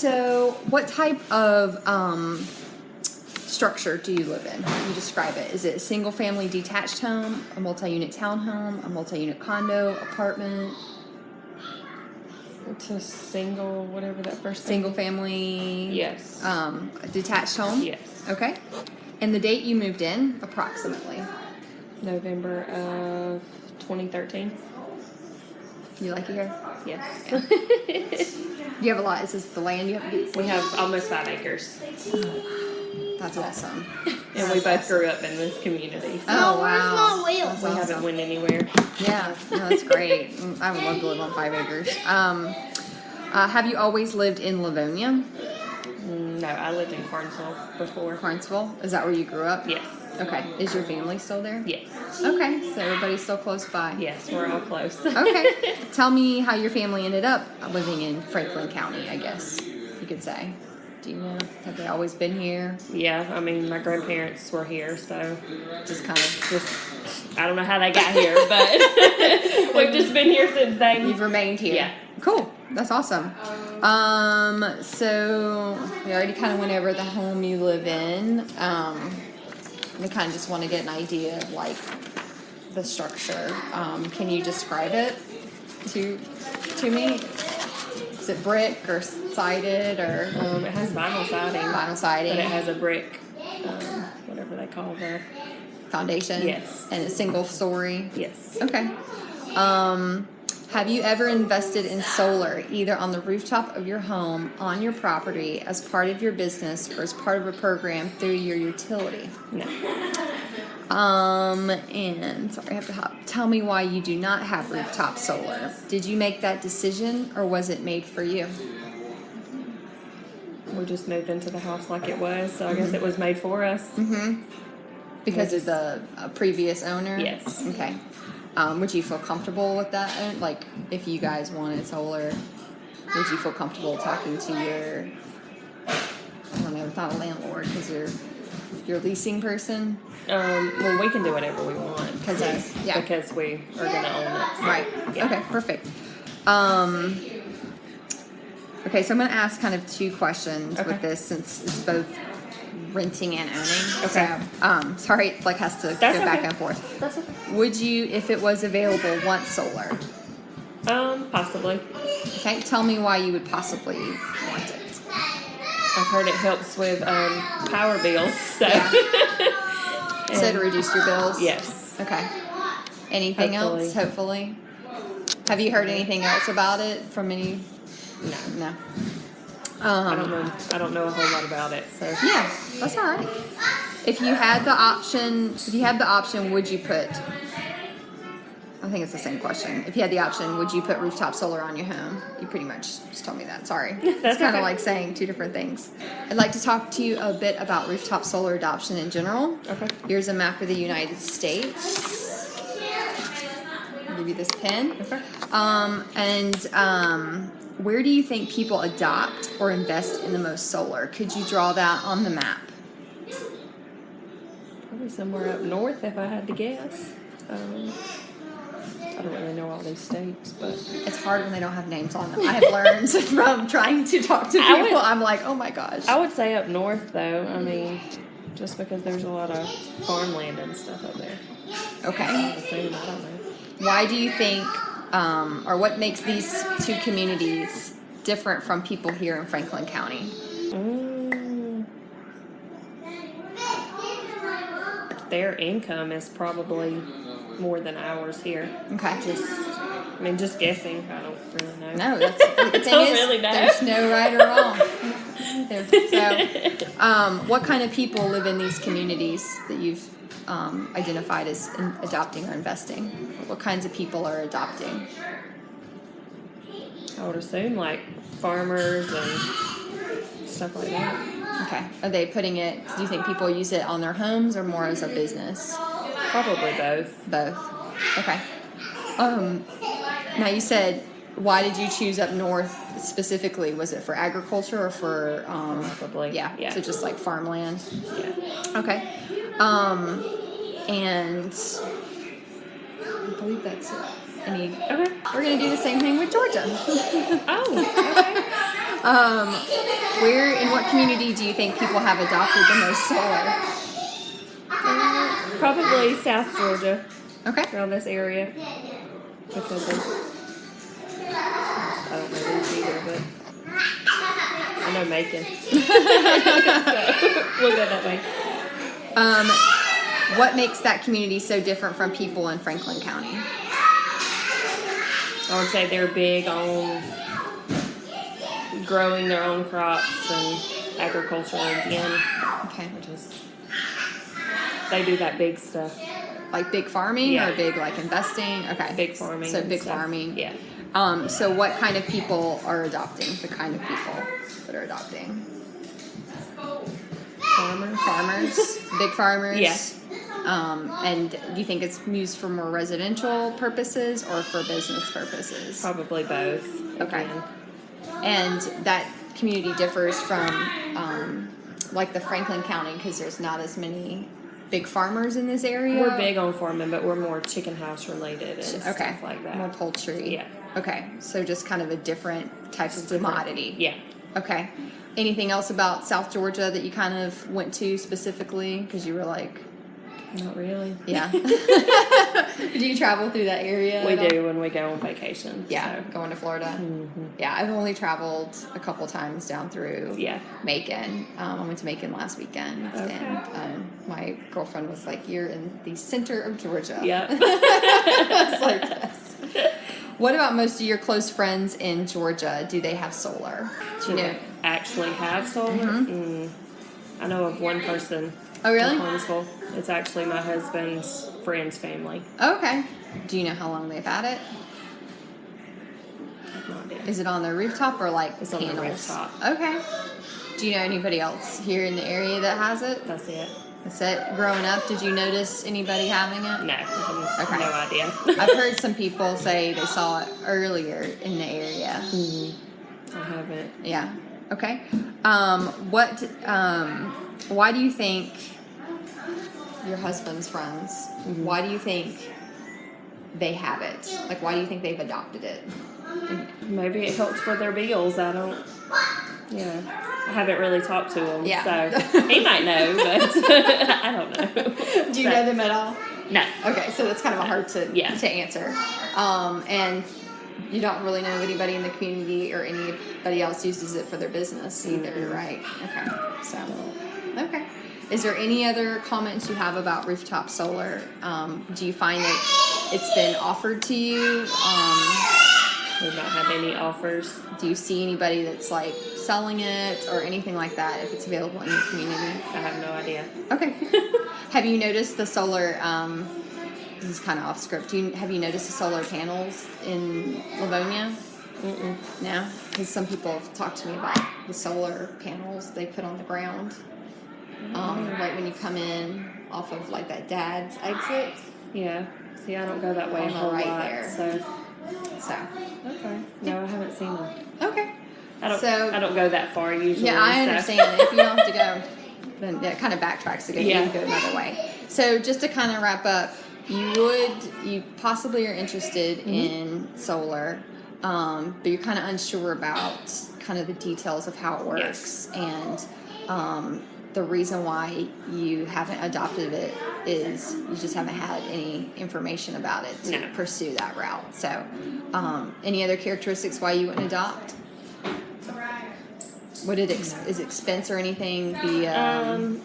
So, what type of um, structure do you live in? How do you describe it? Is it a single family detached home, a multi unit townhome, a multi unit condo, apartment, It's a single, whatever that first thing- single family? Yes. Um, a detached home? Yes. Okay. And the date you moved in, approximately? November of 2013. You like it here? Yes. You have a lot. Is this the land you have? we have almost five acres, That's awesome. and we both grew up in this community. So Oh, where's wow. my wheel? That's we haven't awesome. went anywhere. Yeah, no, that's great. Mm, I would love to live on five acres. Um, uh, have you always lived in Lavonia, Mm, No, I lived in Carnesville before. Carnesville? Is that where you grew up? Yes. Okay. Is your family still there? Yes. Okay, so everybody's still close by. Yes, we're all close. Okay. Tell me how your family ended up living in Franklin County, I guess you could say. Do you know? Have they always been here? yeah, I mean, my grandparents were here, so Just kind of, just I don't know how they got here, but we've just been here since then. you've remained here. Yeah. Cool. That's awesome. Um, so we already kind of went over the home you live in. Um, we kind of just want to get an idea of like the structure. Um, can you describe it to to me? Is it brick or sided or Um, it has vinyl siding, vinyl siding? but it has a brick, um, whatever they call the foundation. Yes. And a single story. yes. Okay. Um, have you ever invested in solar, either on the rooftop of your home, on your property, as part of your business, or as part of a program through your utility? No. Um, and sorry, I have to hop. Tell me why you do not have rooftop solar. Did you make that decision, or was it made for you? We just moved into the house like it was, so I guess it was made for us. Mm-hmm. Because of the uh, previous owner. Yes. Okay. Um, would you feel comfortable with that? Like, if you guys wanted solar, would you feel comfortable talking to your? I don't know, not a landlord because you're your leasing person, Um, well, we can do whatever we want 'Cause it's- yeah. because we are gonna own it. so, right? Yeah. Okay, perfect. Um, okay, so I'm going to ask kind of two questions Okay. with this since it's both renting and owning. Okay. So, um, sorry, it like has to That's go back okay. and forth. That's okay. Would you, if it was available, want solar? Um, possibly. Okay, tell me why you would possibly want it. I've heard it helps with um, power bills. So. So to reduce your bills? Yes. Okay. Anything else, hopefully? Have you heard anything else about it from any? No. No. I don't Um, know. I don't know a whole lot about it. So. yeah, that's all right. If you had the option, if you had the option, would you put? I think it's the same question. If you had the option, would you put rooftop solar on your home? You pretty much just told me that. Sorry. it's That's kind of okay. like saying two different things. I'd like to talk to you a bit about rooftop solar adoption in general. Okay. Here's a map of the United States. I'll give you this pen. Okay. Um, and um, where do you think people adopt or invest in the most solar? Could you draw that on the map? Probably somewhere up north, if I had to guess. Um, I don't really know all these states, but It's hard when they don't have names on them. I have learned from trying to talk to people. would- I'm like, oh my gosh. I would say up north, though. I mean, just because there's a lot of farmland and stuff up there. Okay. I assume, I don't know. Why do you think, um, or what makes these two communities different from people here in Franklin County? Mm. Their income is probably more than ours here. Okay. Just, I mean, just guessing. I don't really know. No, that's the thing is, really know. there's no right or wrong. So, um, what kind of people live in these communities that you've um, identified as in adopting or investing? What kinds of people are adopting? I would assume like farmers and stuff like that. Okay. Are they putting it? Do you think people use it on their homes or more as a business? Probably both. Both. Okay. Um, now you said, why did you choose up north specifically? Was it for agriculture or for? Um, Probably. yeah. Yeah. So just like farmland. yeah. Okay. Um, and I believe that's it. Any? Okay. We're gonna do the same thing with Georgia. Oh. Okay. Um, where in what community do you think people have adopted the most solar? Probably South Georgia, Okay. around this area. Because of, I don't know these either, but I know Macon. so, we'll go that way. Um, what makes that community so different from people in Franklin County? I would say they're big on growing their own crops and agriculture again, Okay. which is they do that big stuff. Like big farming Yeah. or big like investing? Okay. Big farming. So big farming. Yeah. Um, so what kind of people are adopting? The kind of people that are adopting? Farmers. Farmers, big farmers. Yeah. Um, and do you think it's used for more residential purposes or for business purposes? Probably both. Okay. again. And that community differs from um, like the Franklin County because there's not as many big farmers in this area. We're big on farming, but we're more chicken house related and Okay. stuff like that. More poultry. Yeah. Okay. So just kind of a different type of Different. commodity. Yeah. Okay. Anything else about South Georgia that you kind of went to specifically because you were like, Not really. yeah. do you travel through that area? We do when we go on vacation. Yeah, so. going to Florida. Mhm. Yeah, I've only traveled a couple times down through Yeah. Macon. Um, I went to Macon last weekend, Okay. and um, my girlfriend was like, "You're in the center of Georgia." Yeah. I was like, "Yes." What about most of your close friends in Georgia? Do they have solar? Do you know? they actually have solar? Mhm. Mm. I know of one person. Oh, really? In Huntsville. It's actually my husband's friend's family. Okay. Do you know how long they've had it? I have no idea. Is it on their rooftop or like It's on the panels? rooftop. Okay. Do you know anybody else here in the area that has it? That's it. It. Growing up, did you notice anybody having it? No, Okay. no idea. I've heard some people say they saw it earlier in the area. Mhm. I haven't. Yeah. Okay. Um, what? Um, why do you think your husband's friends? Mhm. Why do you think they have it? Like, why do you think they've adopted it? Maybe it helps with their bills. I don't. You know, I haven't really talked to him. Yeah. So he might know, but I don't know. Do you So- know them at all? No. Okay, so that's kind of hard to Yeah. to answer. Um, and you don't really know anybody in the community or anybody else uses it for their business either, Mhm. right? Okay, so okay. Is there any other comments you have about rooftop solar? Um, do you find that it's been offered to you? Um, We don't have any offers. do you see anybody that's like selling it or anything like that if it's available in your community? I have no idea. Okay. have you noticed the solar? Um, this is kind of off script. Do you, have you noticed the solar panels in Lavonia? Mm-mm. No, because some people have talked to me about the solar panels they put on the ground. Um, right when you come in off of like that dad's exit. Yeah. See, I don't go that way On a whole right lot. there. So So okay. No, I haven't seen them. okay. I don't. So- I don't go that far usually. Yeah, I so- understand. if you don't have to go, then that kind of backtracks go. Yeah. You can go another way. So just to kind of wrap up, you would you possibly are interested Mm-hmm. in solar, um, but you're kind of unsure about kind of the details of how it works and. Um, the reason why you haven't adopted it is you just haven't had any information about it to No. pursue that route. So, um, any other characteristics why you wouldn't adopt? Would it ex- is expense or anything be? Um, Um,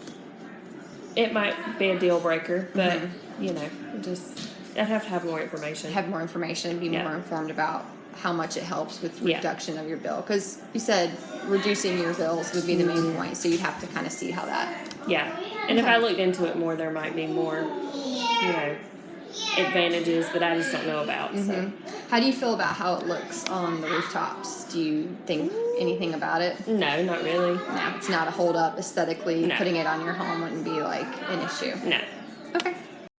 it might be a deal breaker, but Mhm. you know, just I'd have to have more information. have more information, and be Yeah. more informed about how much it helps with Yeah. reduction of your bill. Because you said reducing your bills would be the main Mm-hmm. point, so you'd have to kind of see how that. yeah, and if I looked into it more, there might be more, you know, advantages that I just don't know about. So Mhm. How do you feel about how it looks on the rooftops? Do you think anything about it? no, not really. No, it's not a hold up aesthetically. No. Putting it on your home wouldn't be like an issue. No. Okay.